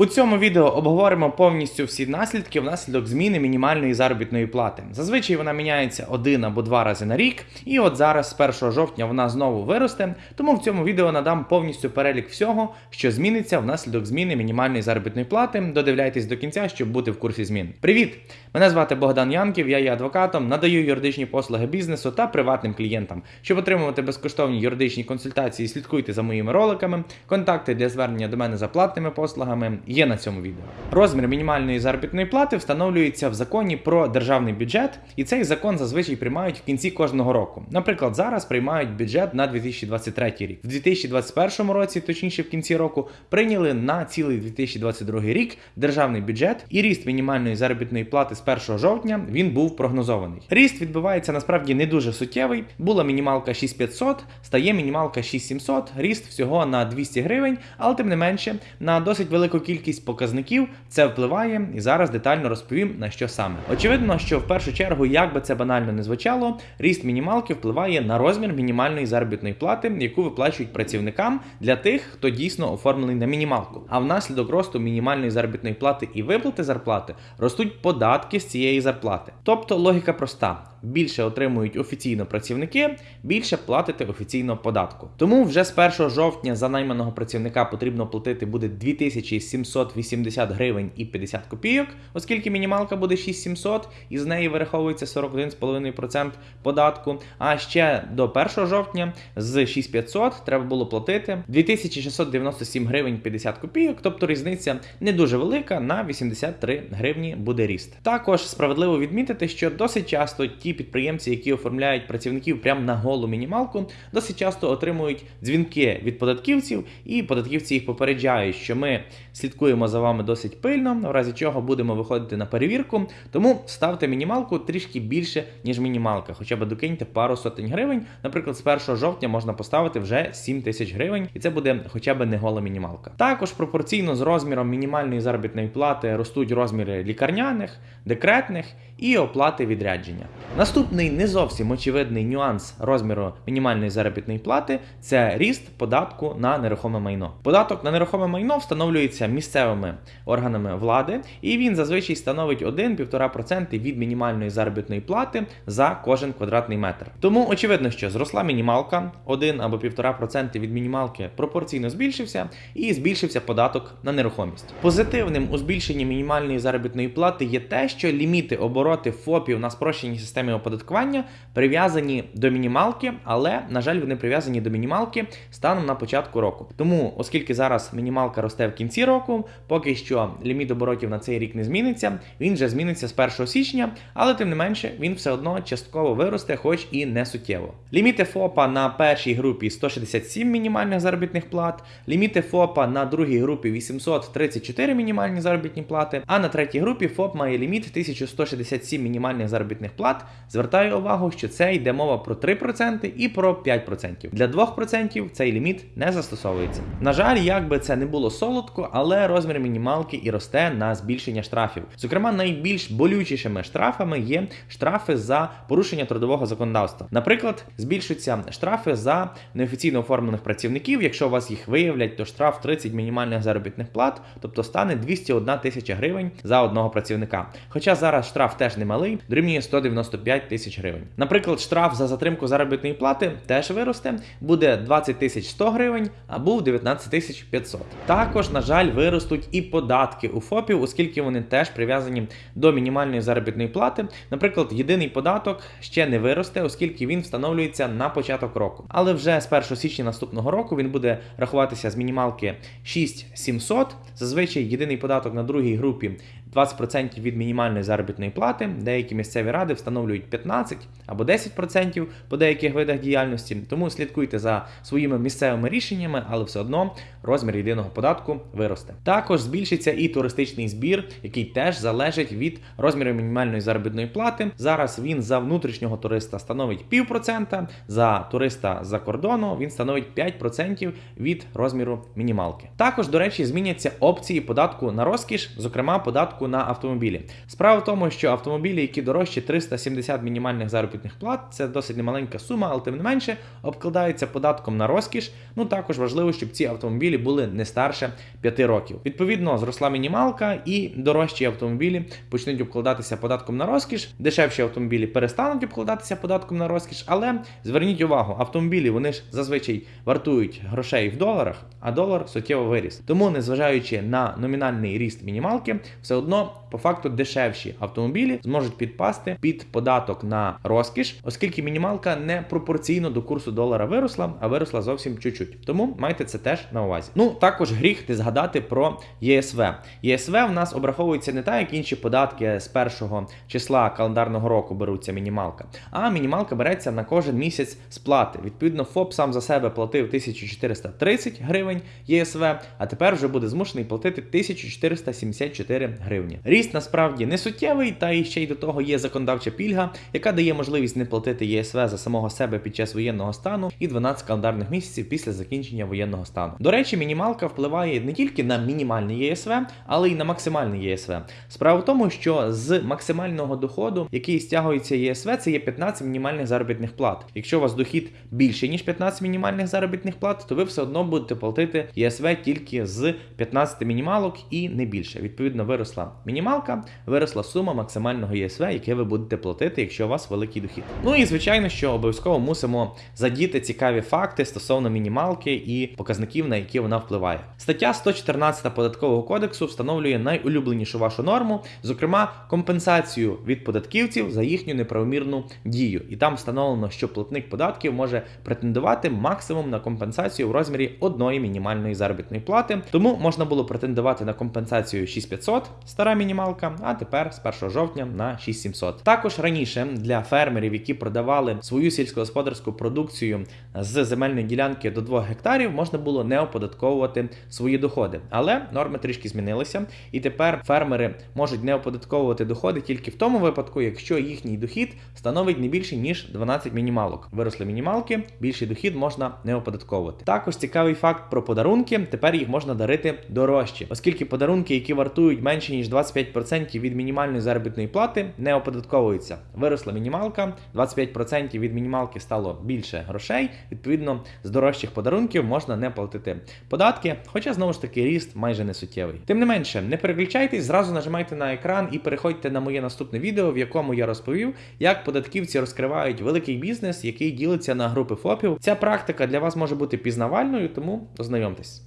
У цьому відео обговоримо повністю всі наслідки внаслідок зміни мінімальної заробітної плати. Зазвичай вона міняється один або два рази на рік, і от зараз, з 1 жовтня, вона знову виросте. Тому в цьому відео надам повністю перелік всього, що зміниться внаслідок зміни мінімальної заробітної плати. Додивляйтесь до кінця, щоб бути в курсі змін. Привіт! Мене звати Богдан Янків, я є адвокатом, надаю юридичні послуги бізнесу та приватним клієнтам. Щоб отримувати безкоштовні юридичні консультації, слідкуйте за моїми роликами. Контакти для звернення до мене за платними послугами є на цьому відео. Розмір мінімальної заробітної плати встановлюється в законі про державний бюджет, і цей закон зазвичай приймають в кінці кожного року. Наприклад, зараз приймають бюджет на 2023 рік. В 2021 році, точніше в кінці року, прийняли на цілий 2022 рік державний бюджет і ріст мінімальної заробітної плати з 1 жовтня він був прогнозований. Ріст відбувається насправді не дуже суттєвий. Була мінімалка 6500, стає мінімалка 6700, ріст всього на 200 гривень, але тим не менше на досить велику кількість показників це впливає, і зараз детально розповім на що саме. Очевидно, що в першу чергу, як би це банально не звучало, ріст мінімалки впливає на розмір мінімальної заробітної плати, яку виплачують працівникам для тих, хто дійсно оформлений на мінімалку. А внаслідок росту мінімальної заробітної плати і виплати зарплати ростуть податки з цієї зарплати. Тобто логіка проста. Більше отримують офіційно працівники, більше платите офіційно податку. Тому вже з 1 жовтня за найманого працівника потрібно платити буде 2780 гривень і 50 копійок, оскільки мінімалка буде 6700, і з неї вираховується 41,5% податку. А ще до 1 жовтня з 6500 треба було платити 2697 гривень 50 копійок, тобто різниця не дуже велика, на 83 гривні буде ріст. Також справедливо відмітити, що досить часто ті підприємці, які оформляють працівників прямо на голу мінімалку, досить часто отримують дзвінки від податківців, і податківці їх попереджають, що ми слідкуємо за вами досить пильно, в разі чого будемо виходити на перевірку. Тому ставте мінімалку трішки більше, ніж мінімалка, хоча б докиньте пару сотень гривень. Наприклад, з 1 жовтня можна поставити вже 7 тисяч гривень, і це буде хоча б не гола мінімалка. Також пропорційно з розміром мінімальної заробітної плати ростуть розміри лікарняних, декретних і оплати відрядження. Наступний не зовсім очевидний нюанс розміру мінімальної заробітної плати це ріст податку на нерухоме майно. Податок на нерухоме майно встановлюється місцевими органами влади, і він зазвичай становить 1-1,5% від мінімальної заробітної плати за кожен квадратний метр. Тому очевидно, що зросла мінімалка 1 або 1,5% від мінімалки пропорційно збільшився, і збільшився податок на нерухомість. Позитивним у збільшенні мінімальної заробітної плати є те, що ліміти обороти ФОПів на спрощеній системі оподаткування прив'язані до мінімалки, але на жаль, вони прив'язані до мінімалки станом на початку року. Тому, оскільки зараз мінімалка росте в кінці року, поки що ліміт оборотів на цей рік не зміниться. Він вже зміниться з 1 січня, але тим не менше він все одно частково виросте, хоч і не суттєво. Ліміти ФОПа на першій групі 167 мінімальних заробітних плат, ліміти ФОПа на другій групі 834 мінімальні заробітні плати, а на третій групі ФОП має ліміт 1167 мінімальних заробітних плат. Звертаю увагу, що це йде мова про 3% і про 5%. Для 2% цей ліміт не застосовується. На жаль, як би це не було солодко, але розмір мінімалки і росте на збільшення штрафів. Зокрема, найбільш болючішими штрафами є штрафи за порушення трудового законодавства. Наприклад, збільшуються штрафи за неофіційно оформлених працівників. Якщо у вас їх виявлять, то штраф 30 мінімальних заробітних плат, тобто стане 201 тисяча гривень за одного працівника. Хоча зараз штраф теж немалий, дорівнює 195 тисяч гривень. Наприклад, штраф за затримку заробітної плати теж виросте, буде 20 тисяч 100 гривень, а був 19 тисяч 500. Також, на жаль, виростуть і податки у ФОПів, оскільки вони теж прив'язані до мінімальної заробітної плати. Наприклад, єдиний податок ще не виросте, оскільки він встановлюється на початок року. Але вже з 1 січня наступного року він буде рахуватися з мінімалки 6700. Зазвичай єдиний податок на другій групі 20% від мінімальної заробітної плати. Деякі місцеві ради встановлюють 15 або 10% по деяких видах діяльності. Тому слідкуйте за своїми місцевими рішеннями, але все одно розмір єдиного податку виросте. Також збільшиться і туристичний збір, який теж залежить від розміру мінімальної заробітної плати. Зараз він за внутрішнього туриста становить півпроцента, за туриста за кордону він становить 5% від розміру мінімалки. Також, до речі, зміняться опції податку на розкіш, зокрема податку податку на автомобілі. Справа в тому, що автомобілі, які дорожчі 370 мінімальних заробітних плат, це досить немаленька сума, але тим не менше обкладаються податком на розкіш. Ну також важливо, щоб ці автомобілі були не старше 5 років. Відповідно, зросла мінімалка, і дорожчі автомобілі почнуть обкладатися податком на розкіш. Дешевші автомобілі перестануть обкладатися податком на розкіш. Але зверніть увагу, автомобілі вони ж зазвичай вартують грошей в доларах, а долар суттєво виріс. Тому, незважаючи на номінальний ріст мінімалки, все одно по факту дешевші автомобілі зможуть підпасти під податок на розкіш, оскільки мінімалка не пропорційно до курсу долара виросла, а виросла зовсім чуть-чуть. Тому майте це теж на увазі. Ну також гріх не згадати про ЄСВ. ЄСВ в нас обраховується не так, як інші податки з першого числа календарного року беруться мінімалка, а мінімалка береться на кожен місяць сплати. Відповідно, ФОП сам за себе платив 1430 гривень ЄСВ, а тепер вже буде змушений платити 1474 гривні. Ріст насправді не суттєвий, та і ще й до того є законодавча пільга, яка дає можливість не платити ЄСВ за самого себе під час воєнного стану і 12 календарних місяців після закінчення воєнного стану. До речі, мінімалка впливає не тільки на мінімальний ЄСВ, але й на максимальний ЄСВ. Справа в тому, що з максимального доходу, який стягується ЄСВ, це є 15 мінімальних заробітних плат. Якщо у вас дохід більше ніж 15 мінімальних заробітних плат, то ви все одно будете платити ЄСВ тільки з 15 мінімалок і не більше. Відповідно, виросла мінімалка, виросла сума максимального ЄСВ, яке ви будете платити, якщо у вас великий дохід. Ну і звичайно, що обов'язково мусимо задіти цікаві факти стосовно мінімалки і показників, на які вона впливає. Стаття 114 податкового кодексу встановлює найулюбленішу вашу норму, зокрема компенсацію від податківців за їхню неправомірну дію. І там встановлено, що платник податків може претендувати максимум на компенсацію в розмірі одної мінімальної заробітної плати. Тому можна було претендувати на компенсацію 6500, стара мінімалка, а тепер з 1 жовтня на 6700. Також раніше для фермерів, які продавали свою сільськогосподарську продукцію з земельної ділянки до 2 гектарів, можна було не оподатковувати свої доходи. Але норми трішки змінилися, і тепер фермери можуть не оподатковувати доходи тільки в тому випадку, якщо їхній дохід становить не більше ніж 12 мінімалок. Виросли мінімалки, більший дохід можна не оподатковувати. Також цікавий факт про подарунки. Тепер їх можна дарити дорожче, оскільки подарунки, які вартують менше ніж 25% від мінімальної заробітної плати, не оподатковуються. Виросла мінімалка, 25% від мінімалки стало більше грошей. Відповідно, з дорожчих подарунків можна не платити податки, хоча знову ж таки ріст майже не суттєвий. Тим не менше, не переключайтесь, зразу нажимайте на екран і переходьте на моє наступне відео, в якому я розповів, як податківці розкривають великий бізнес, який ділиться на групи ФОПів. Ця практика для вас може бути пізнавальною, тому ознайомтесь.